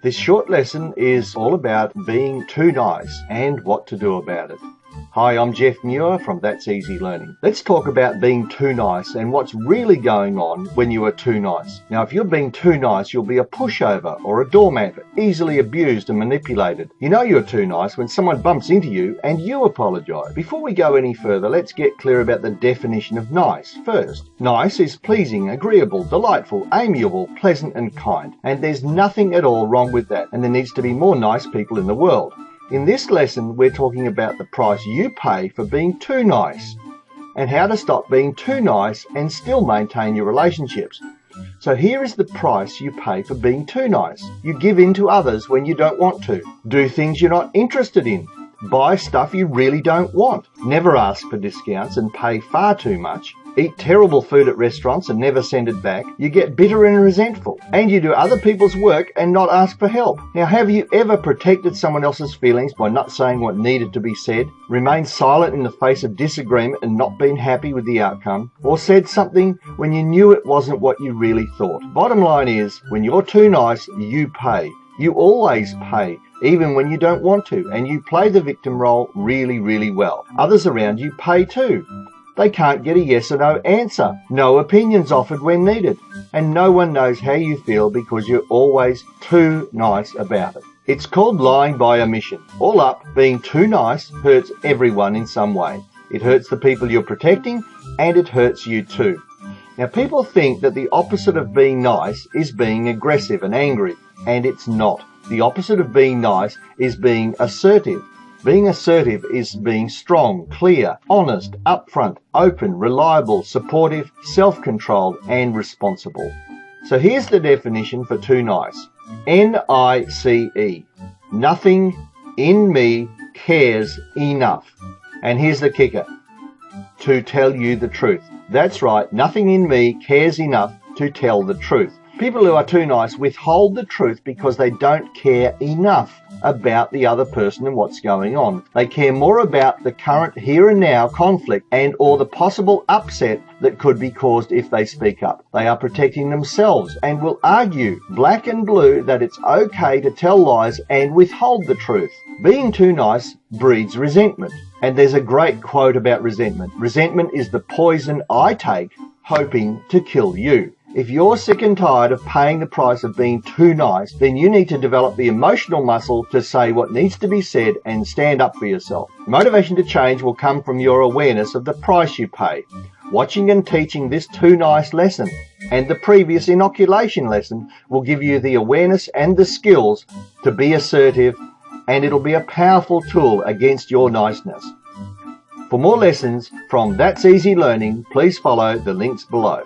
This short lesson is all about being too nice and what to do about it. Hi, I'm Jeff Muir from That's Easy Learning. Let's talk about being too nice and what's really going on when you are too nice. Now, if you're being too nice, you'll be a pushover or a doormat, easily abused and manipulated. You know you're too nice when someone bumps into you and you apologize. Before we go any further, let's get clear about the definition of nice first. Nice is pleasing, agreeable, delightful, amiable, pleasant, and kind. And there's nothing at all wrong with that, and there needs to be more nice people in the world. In this lesson, we're talking about the price you pay for being too nice and how to stop being too nice and still maintain your relationships. So here is the price you pay for being too nice. You give in to others when you don't want to. Do things you're not interested in. Buy stuff you really don't want. Never ask for discounts and pay far too much eat terrible food at restaurants and never send it back, you get bitter and resentful. And you do other people's work and not ask for help. Now, have you ever protected someone else's feelings by not saying what needed to be said, remained silent in the face of disagreement and not been happy with the outcome, or said something when you knew it wasn't what you really thought? Bottom line is, when you're too nice, you pay. You always pay even when you don't want to, and you play the victim role really, really well. Others around you pay too. They can't get a yes or no answer. No opinions offered when needed. And no one knows how you feel because you're always too nice about it. It's called lying by omission. All up, being too nice hurts everyone in some way. It hurts the people you're protecting and it hurts you too. Now people think that the opposite of being nice is being aggressive and angry, and it's not. The opposite of being nice is being assertive. Being assertive is being strong, clear, honest, upfront, open, reliable, supportive, self-controlled, and responsible. So here's the definition for too nice. N-I-C-E. Nothing in me cares enough. And here's the kicker. To tell you the truth. That's right, nothing in me cares enough to tell the truth. People who are too nice withhold the truth because they don't care enough about the other person and what's going on. They care more about the current here and now conflict and or the possible upset that could be caused if they speak up. They are protecting themselves and will argue black and blue that it's okay to tell lies and withhold the truth. Being too nice breeds resentment. And there's a great quote about resentment. Resentment is the poison I take hoping to kill you. If you're sick and tired of paying the price of being too nice, then you need to develop the emotional muscle to say what needs to be said and stand up for yourself. Motivation to change will come from your awareness of the price you pay. Watching and teaching this too nice lesson and the previous inoculation lesson will give you the awareness and the skills to be assertive and it'll be a powerful tool against your niceness. For more lessons from That's Easy Learning, please follow the links below.